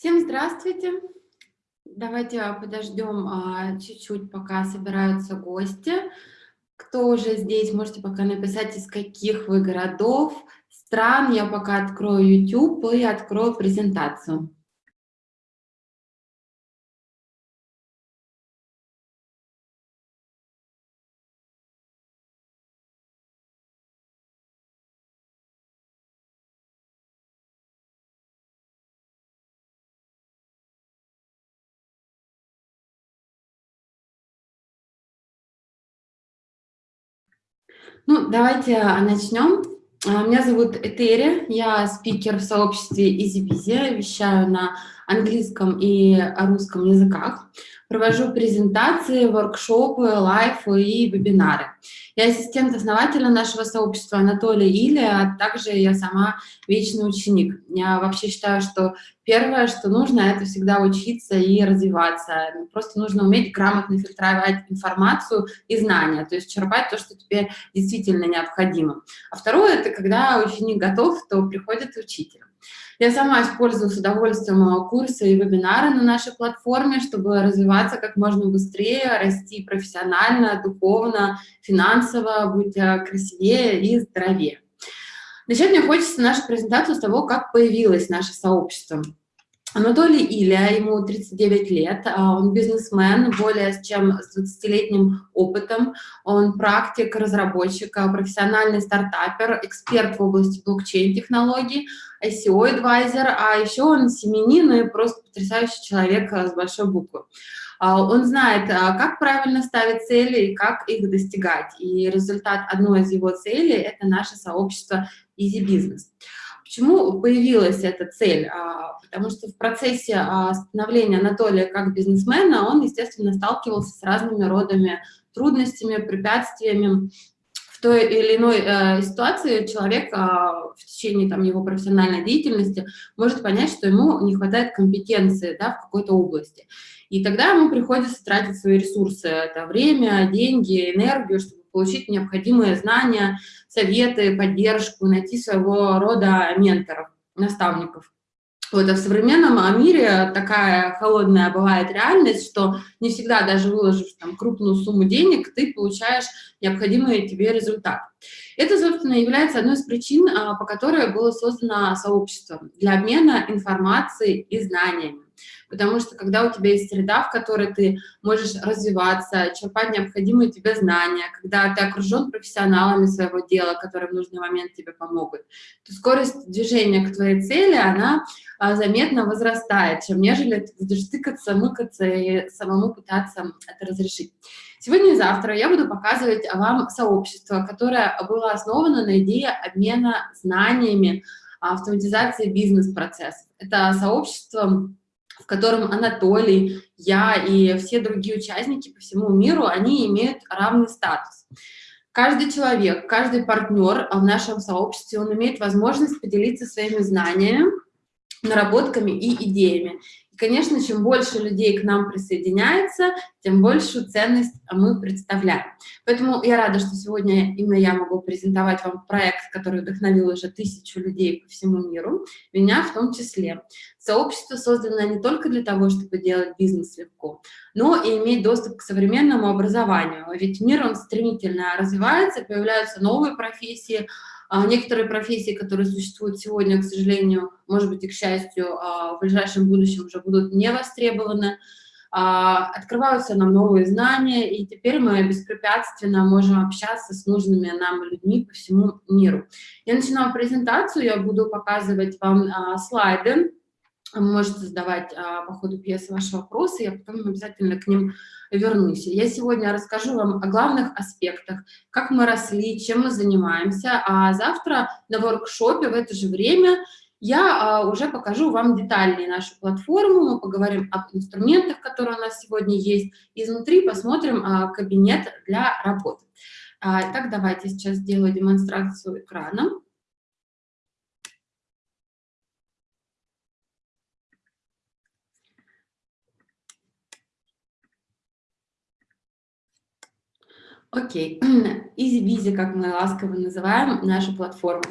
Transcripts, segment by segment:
Всем здравствуйте. Давайте подождем а, чуть-чуть, пока собираются гости. Кто уже здесь, можете пока написать, из каких вы городов, стран. Я пока открою YouTube и открою презентацию. Ну, давайте а, начнем. А, меня зовут Этери, я спикер в сообществе EasyBizy, вещаю на английском и русском языках. Провожу презентации, воркшопы, лайфы и вебинары. Я ассистент основателя нашего сообщества Анатолия Илья, а также я сама вечный ученик. Я вообще считаю, что первое, что нужно, это всегда учиться и развиваться. Просто нужно уметь грамотно фильтровать информацию и знания, то есть черпать то, что тебе действительно необходимо. А второе, это когда ученик готов, то приходит учитель. Я сама использую с удовольствием э, курсы и вебинары на нашей платформе, чтобы развиваться как можно быстрее, расти профессионально, духовно, финансово, быть э, красивее и здоровее. Начать мне хочется нашу презентацию с того, как появилось наше сообщество. Анатолий Илья, ему 39 лет, а, он бизнесмен, более чем с 20-летним опытом, он практик, разработчик, а, профессиональный стартапер, эксперт в области блокчейн-технологий, SEO-адвайзер, а еще он семенин и просто потрясающий человек а, с большой буквы. Он знает, как правильно ставить цели и как их достигать. И результат одной из его целей – это наше сообщество Easy Business. Почему появилась эта цель? А, потому что в процессе а, становления Анатолия как бизнесмена он, естественно, сталкивался с разными родами трудностями, препятствиями. В той или иной э, ситуации человек а, в течение там, его профессиональной деятельности может понять, что ему не хватает компетенции да, в какой-то области. И тогда ему приходится тратить свои ресурсы, это время, деньги, энергию, чтобы получить необходимые знания, советы, поддержку, найти своего рода менторов, наставников. Вот, а в современном мире такая холодная бывает реальность, что не всегда даже выложив там крупную сумму денег, ты получаешь необходимый тебе результат. Это, собственно, является одной из причин, а, по которой было создано сообщество для обмена информацией и знаниями потому что когда у тебя есть среда, в которой ты можешь развиваться, черпать необходимые тебе знания, когда ты окружен профессионалами своего дела, которые в нужный момент тебе помогут, то скорость движения к твоей цели, она а, заметно возрастает, чем нежели ты будешь тыкаться, мыкаться и самому пытаться это разрешить. Сегодня и завтра я буду показывать вам сообщество, которое было основано на идее обмена знаниями, автоматизации бизнес-процессов. Это сообщество в котором Анатолий, я и все другие участники по всему миру, они имеют равный статус. Каждый человек, каждый партнер в нашем сообществе, он имеет возможность поделиться своими знаниями, наработками и идеями конечно, чем больше людей к нам присоединяется, тем большую ценность мы представляем. Поэтому я рада, что сегодня именно я могу презентовать вам проект, который вдохновил уже тысячу людей по всему миру, меня в том числе. Сообщество создано не только для того, чтобы делать бизнес легко, но и иметь доступ к современному образованию. Ведь мир, он стремительно развивается, появляются новые профессии, некоторые профессии, которые существуют сегодня, к сожалению, может быть и к счастью, а, в ближайшем будущем уже будут не востребованы, а, открываются нам новые знания, и теперь мы беспрепятственно можем общаться с нужными нам людьми по всему миру. Я начинаю презентацию, я буду показывать вам слайды, можете задавать а, по ходу пьесы ваши вопросы, я потом обязательно к ним вернусь. Я сегодня расскажу вам о главных аспектах, как мы росли, чем мы занимаемся, а завтра на воркшопе в это же время я а, уже покажу вам детальнее нашу платформу, мы поговорим об инструментах, которые у нас сегодня есть, изнутри посмотрим а, кабинет для работы. А, итак, давайте сейчас сделаю демонстрацию экрана. Окей, EasyBizy, как мы ласково называем нашу платформу.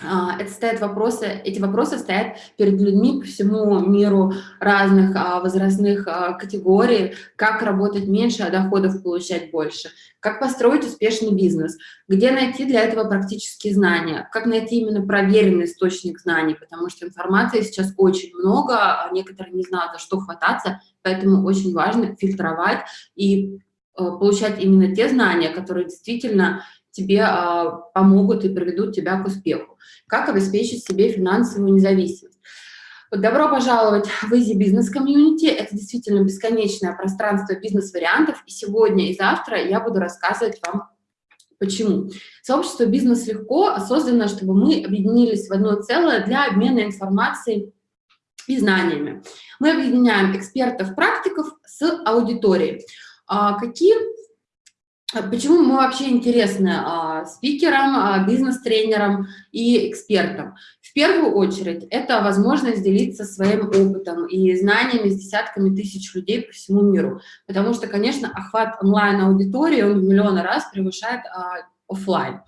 а, это стоят вопросы, эти вопросы стоят перед людьми по всему миру разных а, возрастных а, категорий, как работать меньше, а доходов получать больше, как построить успешный бизнес, где найти для этого практические знания, как найти именно проверенный источник знаний, потому что информации сейчас очень много, некоторые не знают, за что хвататься, поэтому очень важно фильтровать и получать именно те знания, которые действительно тебе а, помогут и приведут тебя к успеху. Как обеспечить себе финансовую независимость. Добро пожаловать в Easy Business Community. Это действительно бесконечное пространство бизнес-вариантов. И сегодня и завтра я буду рассказывать вам, почему. Сообщество «Бизнес легко» создано, чтобы мы объединились в одно целое для обмена информацией и знаниями. Мы объединяем экспертов-практиков с аудиторией. А какие а почему мы вообще интересны а, спикерам, а, бизнес-тренерам и экспертам? В первую очередь, это возможность делиться своим опытом и знаниями с десятками тысяч людей по всему миру. Потому что, конечно, охват онлайн-аудитории, он в миллионы раз превышает а, офлайн.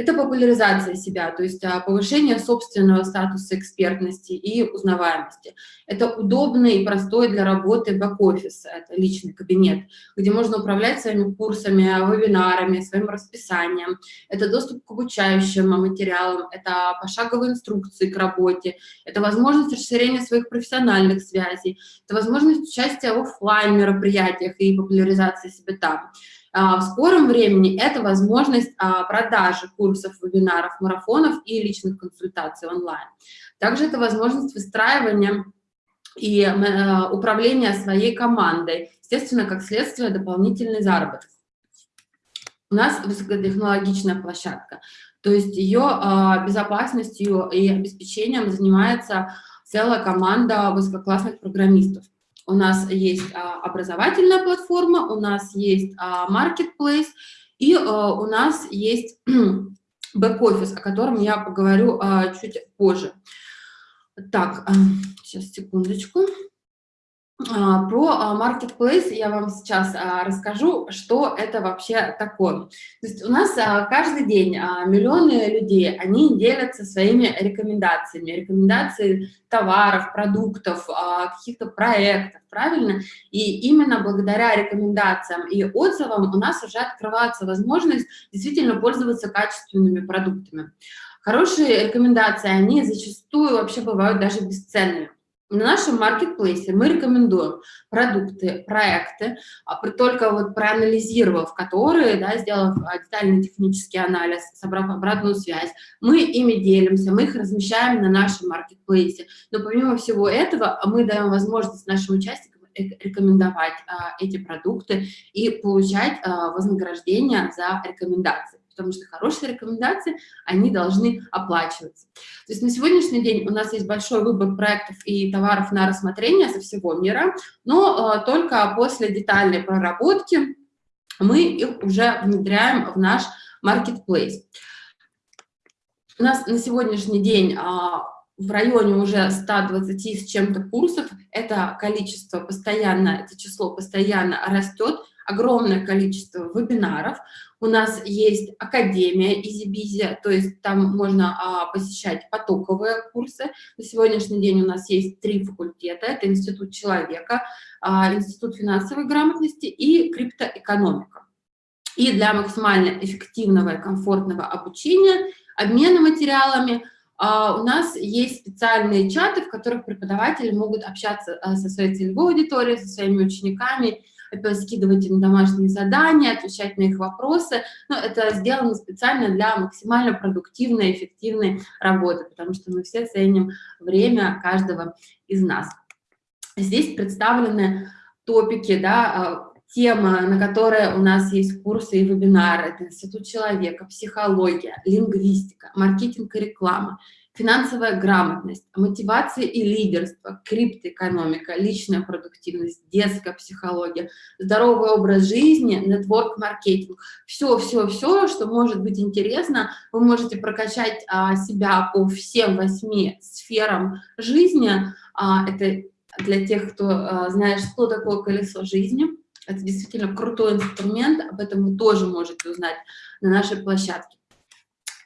Это популяризация себя, то есть а, повышение собственного статуса экспертности и узнаваемости. Это удобный и простой для работы бэк-офис, это личный кабинет, где можно управлять своими курсами, вебинарами, своим расписанием. Это доступ к обучающим материалам, это пошаговые инструкции к работе, это возможность расширения своих профессиональных связей, это возможность участия в офлайн мероприятиях и популяризации себя там. А, в скором времени это возможность а, продажи курсов, вебинаров, марафонов и личных консультаций онлайн. Также это возможность выстраивания и э, управления своей командой, естественно, как следствие дополнительный заработок. У нас высокотехнологичная площадка, то есть ее а, безопасностью и обеспечением занимается целая команда высококлассных программистов. У нас есть а, образовательная платформа, у нас есть а, marketplace, и а, у нас есть бэк-офис, о котором я поговорю чуть позже. Так, сейчас, секундочку. А, про а, Marketplace я вам сейчас а, расскажу, что это вообще такое. То есть у нас каждый день миллионы людей, они делятся своими рекомендациями, рекомендации товаров, продуктов, каких-то проектов, правильно? И именно благодаря рекомендациям и отзывам у нас уже открывается возможность действительно пользоваться качественными продуктами. Хорошие рекомендации, они зачастую вообще бывают даже бесценными. На нашем маркетплейсе мы рекомендуем продукты, проекты, а только вот проанализировав которые, да, сделав а, детальный технический анализ, собрав обратную связь, мы ими делимся, мы их размещаем на нашем маркетплейсе. Но помимо всего этого мы даем возможность нашим участникам рекомендовать а, эти продукты и получать а, вознаграждение за рекомендации потому что хорошие рекомендации, они должны оплачиваться. То есть на сегодняшний день у нас есть большой выбор проектов и товаров на рассмотрение со всего мира, но э, только после детальной проработки мы их уже внедряем в наш marketplace. У нас на сегодняшний день э, в районе уже 120 с чем-то курсов, это количество постоянно, это число постоянно растет, огромное количество вебинаров. У нас есть Академия EasyBizy, то есть там можно а, посещать потоковые курсы. На сегодняшний день у нас есть три факультета. Это Институт человека, а, Институт финансовой грамотности и криптоэкономика. И для максимально эффективного и комфортного обучения, обмена материалами – Uh, у нас есть специальные чаты, в которых преподаватели могут общаться uh, со своей целевой аудиторией, со своими учениками скидывать им домашние задания, отвечать на их вопросы. Но это сделано специально для максимально продуктивной, эффективной работы, потому что мы все ценим время каждого из нас. Здесь представлены топики, да, а, темы, на которые у нас есть курсы и вебинары. Это институт человека, психология, лингвистика, маркетинг и реклама, финансовая грамотность, мотивация и лидерство, криптоэкономика, личная продуктивность, детская психология, здоровый образ жизни, нетворк-маркетинг. Все, все, все, что может быть интересно, вы можете прокачать а, себя по всем восьми сферам жизни. А, это для тех, кто а, знает, что такое колесо жизни. Это действительно крутой инструмент, об этом вы тоже можете узнать на нашей площадке.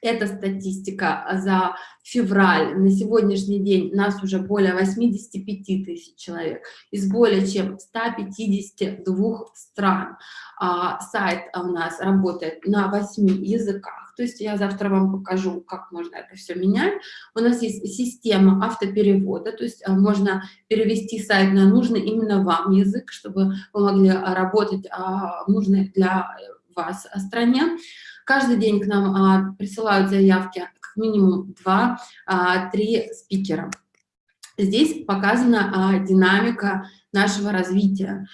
Это статистика за февраль. На сегодняшний день нас уже более 85 тысяч человек из более чем 152 стран. А, сайт у нас работает на 8 языках. То есть я завтра вам покажу, как можно это все менять. У нас есть система автоперевода, то есть а, можно перевести сайт на нужный именно вам язык, чтобы вы могли а, работать в нужной для вас стране. Каждый день к нам а, присылают заявки как минимум 2-3 а, спикера. Здесь показана а, динамика нашего развития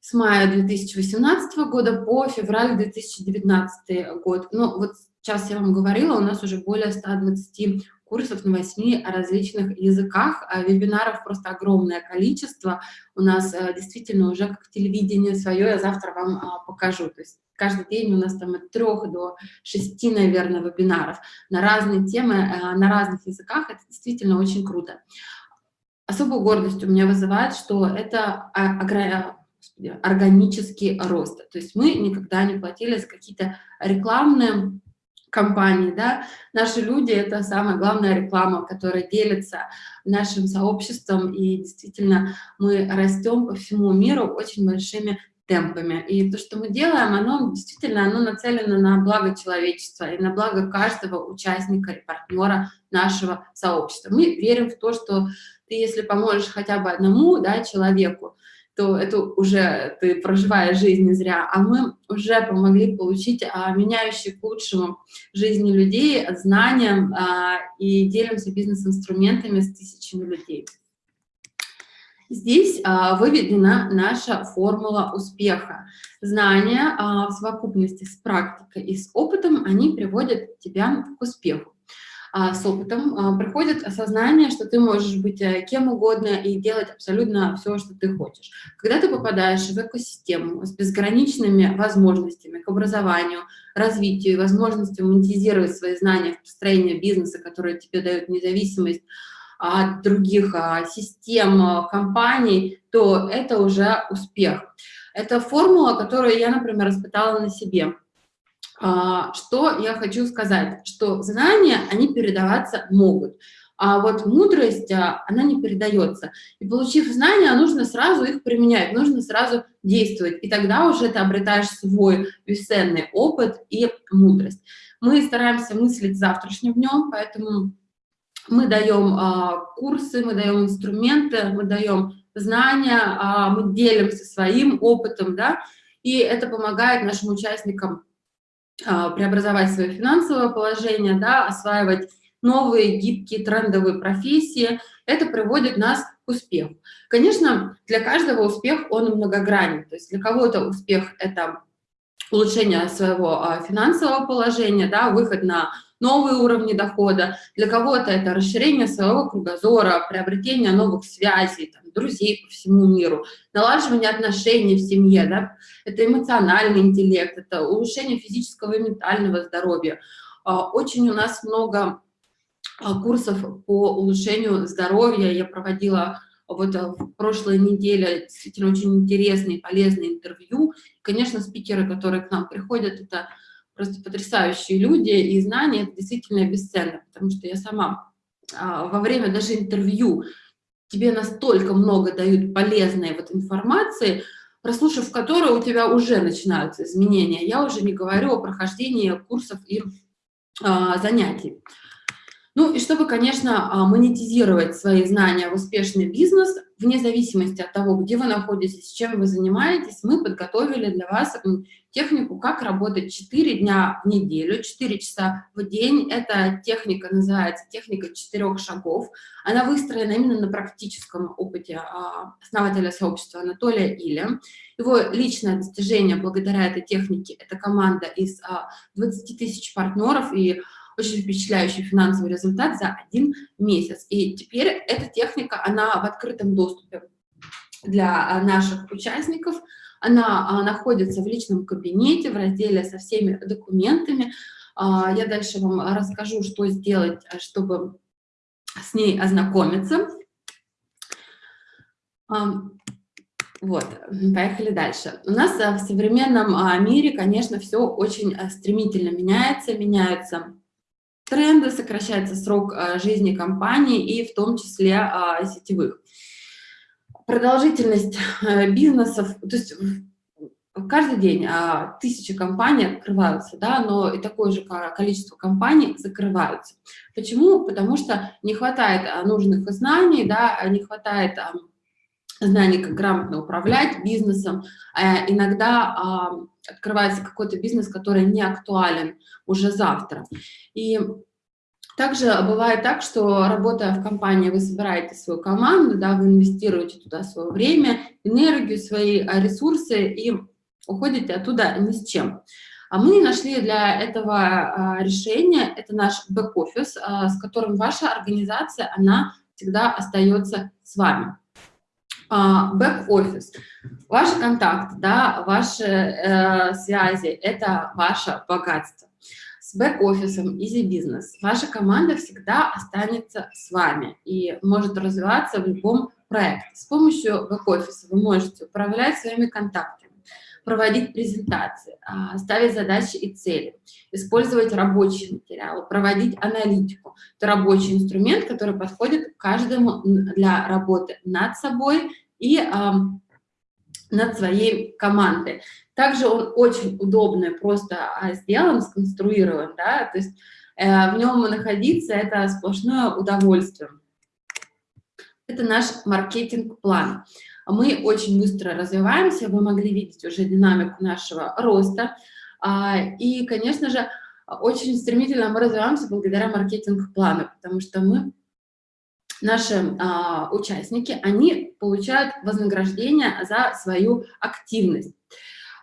с мая 2018 года по февраль 2019 год. Ну, вот сейчас я вам говорила, у нас уже более 120 курсов на 8 различных языках, вебинаров просто огромное количество. У нас а, действительно уже как телевидение свое, я завтра вам покажу. То есть каждый день у нас там от трех до шести, наверное, вебинаров на разные темы, э, на разных языках. Это действительно очень круто. Особую гордость у меня вызывает, что это органический рост. То есть мы никогда не платили за какие-то рекламные компании, да, наши люди — это самая главная реклама, которая делится нашим сообществом, и действительно мы растем по всему миру очень большими темпами. И то, что мы делаем, оно действительно оно нацелено на благо человечества и на благо каждого участника и партнера нашего сообщества. Мы верим в то, что ты, если поможешь хотя бы одному да, человеку, то это уже ты проживаешь жизнь не зря, а мы уже помогли получить а, меняющие к лучшему жизни людей, знания а, и делимся бизнес-инструментами с тысячами людей. Здесь а, выведена наша формула успеха. Знания а, в совокупности с практикой и с опытом, они приводят тебя к успеху. А с опытом приходит осознание, что ты можешь быть а, кем угодно и делать абсолютно все, что ты хочешь. Когда ты попадаешь в экосистему с безграничными возможностями к образованию, развитию, возможностью монетизировать свои знания в построении бизнеса, которые тебе дают независимость, от других а, систем, а, компаний, то это уже успех. Это формула, которую я, например, испытала на себе. А, что я хочу сказать? Что знания, они передаваться могут. А вот мудрость, она не передается. И получив знания, нужно сразу их применять, нужно сразу действовать. И тогда уже ты обретаешь свой бесценный опыт и мудрость. Мы стараемся мыслить завтрашним днем, поэтому мы даем а, курсы, мы даем инструменты, мы даем знания, а, мы делимся своим опытом, да, и это помогает нашим участникам а, преобразовать свое финансовое положение, да, осваивать новые гибкие трендовые профессии. Это приводит нас к успеху. Конечно, для каждого успех, он многогранен. То есть для кого-то успех – это улучшение своего а, финансового положения, да, выход на новые уровни дохода, для кого-то это расширение своего кругозора, приобретение новых связей, там, друзей по всему миру, налаживание отношений в семье, да, это эмоциональный интеллект, это улучшение физического и ментального здоровья. А, очень у нас много а, курсов по улучшению здоровья я проводила вот в прошлой неделе действительно очень интересные, полезные интервью. Конечно, спикеры, которые к нам приходят, это просто потрясающие люди, и знания это действительно бесценно, потому что я сама а, во время даже интервью тебе настолько много дают полезной вот информации, прослушав которую у тебя уже начинаются изменения. Я уже не говорю о прохождении курсов и а, занятий. Ну и чтобы, конечно, а, монетизировать свои знания в успешный бизнес, вне зависимости от того, где вы находитесь, чем вы занимаетесь, мы подготовили для вас технику, как работать 4 дня в неделю, 4 часа в день. Эта техника называется техника четырех шагов. Она выстроена именно на практическом опыте а, основателя сообщества Анатолия Иля. Его личное достижение благодаря этой технике – это команда из 20 а, тысяч партнеров и очень впечатляющий финансовый результат за один месяц. И теперь эта техника, она в открытом доступе для а, наших участников. Она а, находится в личном кабинете, в разделе со всеми документами. А, я дальше вам расскажу, что сделать, чтобы с ней ознакомиться. Вот, поехали дальше. У нас в современном мире, конечно, все очень стремительно меняется, меняются тренды, сокращается срок а, жизни компании и в том числе а, сетевых. Продолжительность а, бизнесов, то есть каждый день а, тысячи компаний открываются, да, но и такое же количество компаний закрываются. Почему? Потому что не хватает а, нужных знаний, да, не хватает знаний, как грамотно управлять бизнесом. А, иногда а, открывается какой-то бизнес, который не актуален уже завтра. И также бывает так, что работая в компании, вы собираете свою команду, да, вы инвестируете туда свое время, энергию, свои а, ресурсы и уходите оттуда ни с чем. А мы нашли для этого а, решения, это наш бэк-офис, с которым ваша организация, она всегда остается с вами. Бэк-офис, ваши контакты, да, ваши э, связи – это ваше богатство. С бэк-офисом Easy Business ваша команда всегда останется с вами и может развиваться в любом проекте. С помощью бэк-офиса вы можете управлять своими контактами проводить презентации, а, ставить задачи и цели, использовать рабочие материалы, проводить аналитику. Это рабочий инструмент, который подходит каждому для работы над собой и над своей командой. Также он очень удобно просто а, сделан, сконструирован, да, то есть э, в нем находиться – это сплошное удовольствие. Это наш маркетинг-план мы очень быстро развиваемся, вы могли видеть уже динамику нашего роста, а, и, конечно же, очень стремительно мы развиваемся благодаря маркетинг-плану, потому что мы, наши а, участники, они получают вознаграждение за свою активность.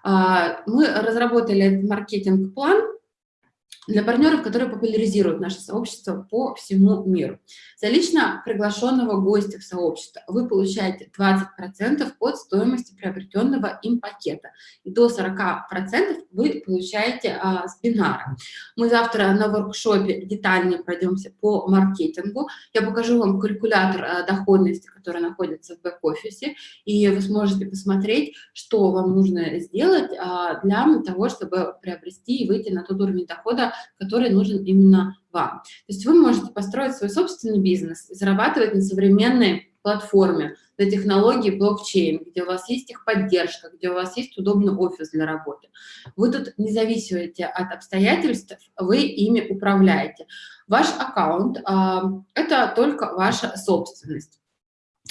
А, мы разработали этот маркетинг-план, для партнеров, которые популяризируют наше сообщество по всему миру. За лично приглашенного гостя в сообщество вы получаете 20% от стоимости приобретенного им пакета, и до 40% вы получаете а, с бинара. Мы завтра на воркшопе детальнее пройдемся по маркетингу. Я покажу вам калькулятор а, доходности, который находится в бэк-офисе, и вы сможете посмотреть, что вам нужно сделать а, для того, чтобы приобрести и выйти на тот уровень дохода, который нужен именно вам. То есть вы можете построить свой собственный бизнес зарабатывать на современной платформе, на технологии блокчейн, где у вас есть их поддержка, где у вас есть удобный офис для работы. Вы тут не зависите от обстоятельств, вы ими управляете. Ваш аккаунт а, – это только ваша собственность.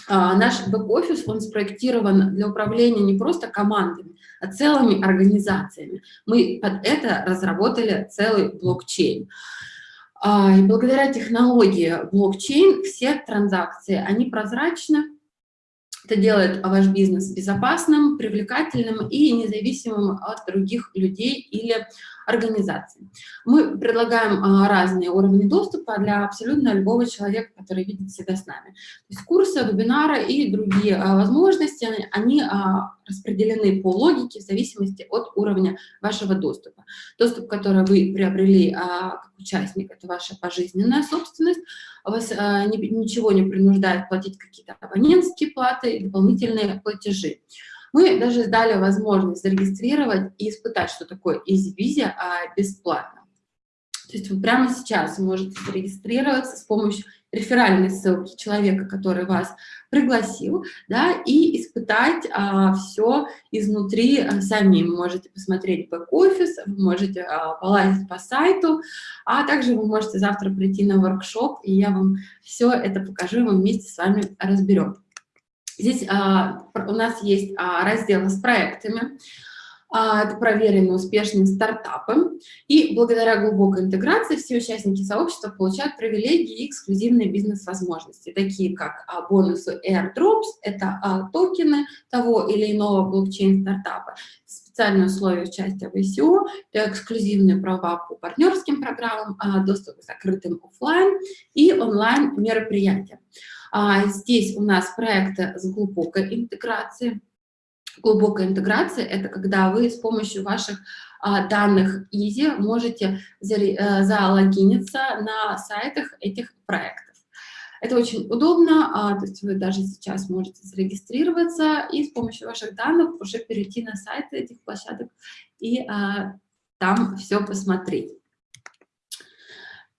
А, наш бэк-офис, он спроектирован для управления не просто командами, а целыми организациями. Мы под это разработали целый блокчейн. А, и благодаря технологии блокчейн все транзакции, они прозрачны, это делает ваш бизнес безопасным, привлекательным и независимым от других людей или организаций. Мы предлагаем а, разные уровни доступа для абсолютно любого человека, который видит себя с нами. То есть курсы, вебинары и другие а, возможности, они а, распределены по логике в зависимости от уровня вашего доступа. Доступ, который вы приобрели как участник, это ваша пожизненная собственность, вас ничего не принуждает платить какие-то абонентские платы и дополнительные платежи. Мы даже дали возможность зарегистрировать и испытать, что такое EasyVisa а, бесплатно. То есть вы прямо сейчас можете зарегистрироваться с помощью реферальной ссылки человека, который вас пригласил, да, и испытать а, все изнутри а, самим. Можете посмотреть бэк-офис, вы можете а, полазить по сайту, а также вы можете завтра прийти на воркшоп, и я вам все это покажу, и мы вместе с вами разберем. Здесь а, у нас есть а, раздел с проектами, а, это проверенные успешные стартапы, и благодаря глубокой интеграции все участники сообщества получают привилегии и эксклюзивные бизнес-возможности, такие как а, бонусы airdrops, это а, токены того или иного блокчейн-стартапа, специальные условия участия в ICO, эксклюзивные права по партнерским программам, а, доступ к закрытым офлайн и онлайн мероприятиям. А, здесь у нас проекты с глубокой интеграцией. Глубокая интеграция – это когда вы с помощью ваших а, данных Easy можете э, залогиниться на сайтах этих проектов. Это очень удобно, а, то есть вы даже сейчас можете зарегистрироваться и с помощью ваших данных уже перейти на сайты этих площадок и там все посмотреть.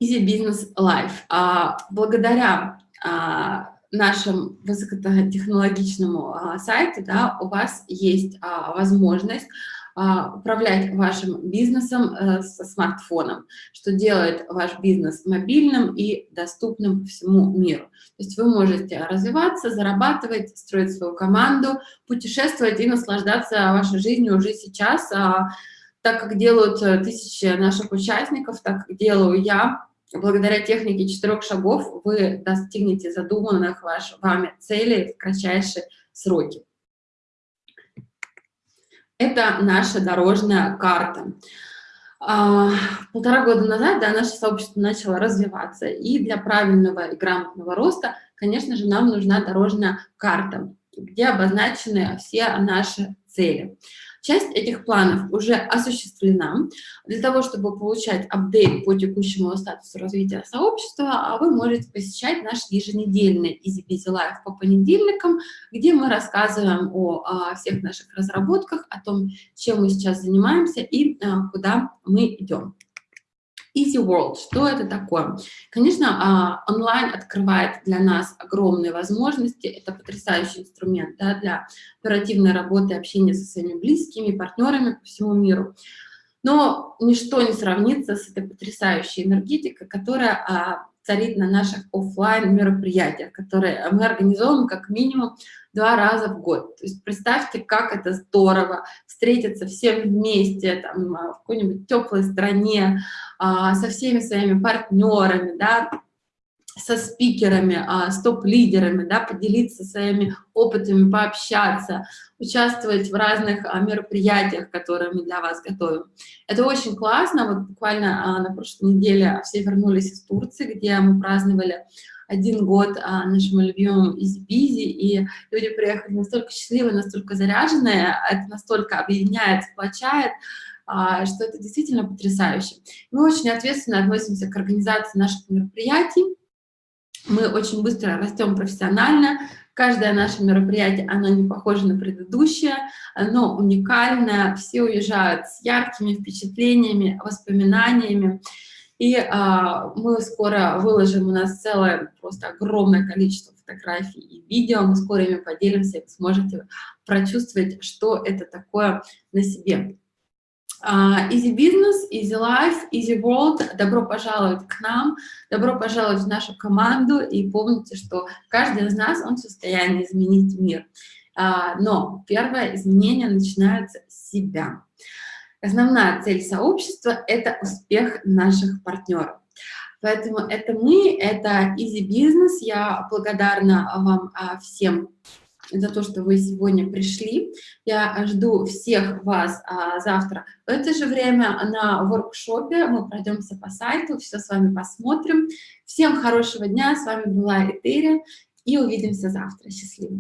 Easy Business Life. А, благодаря нашему высокотехнологичному сайту да, у вас есть возможность а, управлять вашим бизнесом э, со смартфоном, что делает ваш бизнес мобильным и доступным всему миру. То есть вы можете развиваться, зарабатывать, строить свою команду, путешествовать и наслаждаться вашей жизнью уже сейчас, а, так как делают э, тысячи наших участников, так как делаю я, благодаря технике четырех шагов вы достигнете задуманных ваш, вами целей в кратчайшие сроки. Это наша дорожная карта. А, полтора года назад да, наше сообщество начало развиваться, и для правильного и грамотного роста, конечно же, нам нужна дорожная карта, где обозначены все наши цели. Часть этих планов уже осуществлена. Для того, чтобы получать апдейт по текущему статусу развития сообщества, а вы можете посещать наш еженедельный Easy Busy Life по понедельникам, где мы рассказываем о, о всех наших разработках, о том, чем мы сейчас занимаемся и а, куда мы идем. Easy World, что это такое? Конечно, а, онлайн открывает для нас огромные возможности, это потрясающий инструмент да, для оперативной работы, общения со своими близкими, партнерами по всему миру. Но ничто не сравнится с этой потрясающей энергетикой, которая а, царит на наших офлайн мероприятиях, которые мы организовываем как минимум два раза в год. То есть представьте, как это здорово встретиться всем вместе там, в какой-нибудь теплой стране, а, со всеми своими партнерами, да, со спикерами, а, с топ-лидерами, да, поделиться своими опытами, пообщаться, участвовать в разных а, мероприятиях, которые мы для вас готовим. Это очень классно. Вот буквально на прошлой неделе все вернулись из Турции, где мы праздновали один год а, нашему любимому EasyBizzi, и люди приехали настолько счастливые, настолько заряженные, это настолько объединяет, сплочает, а, что это действительно потрясающе. Мы очень ответственно относимся к организации наших мероприятий, мы очень быстро растем профессионально, каждое наше мероприятие, оно не похоже на предыдущее, оно уникальное, все уезжают с яркими впечатлениями, воспоминаниями, и а, мы скоро выложим, у нас целое просто огромное количество фотографий и видео, мы скоро ими поделимся, и вы сможете прочувствовать, что это такое на себе. Uh, easy Business, Easy Life, Easy World, добро пожаловать к нам, добро пожаловать в нашу команду, и помните, что каждый из нас, он в состоянии изменить мир. Uh, но первое изменение начинается с себя. Основная цель сообщества – это успех наших партнеров. Поэтому это мы, это Easy Business. Я благодарна вам а, всем за то, что вы сегодня пришли. Я жду всех вас а, завтра в это же время на воркшопе. Мы пройдемся по сайту, все с вами посмотрим. Всем хорошего дня. С вами была Этери. И увидимся завтра. Счастливо.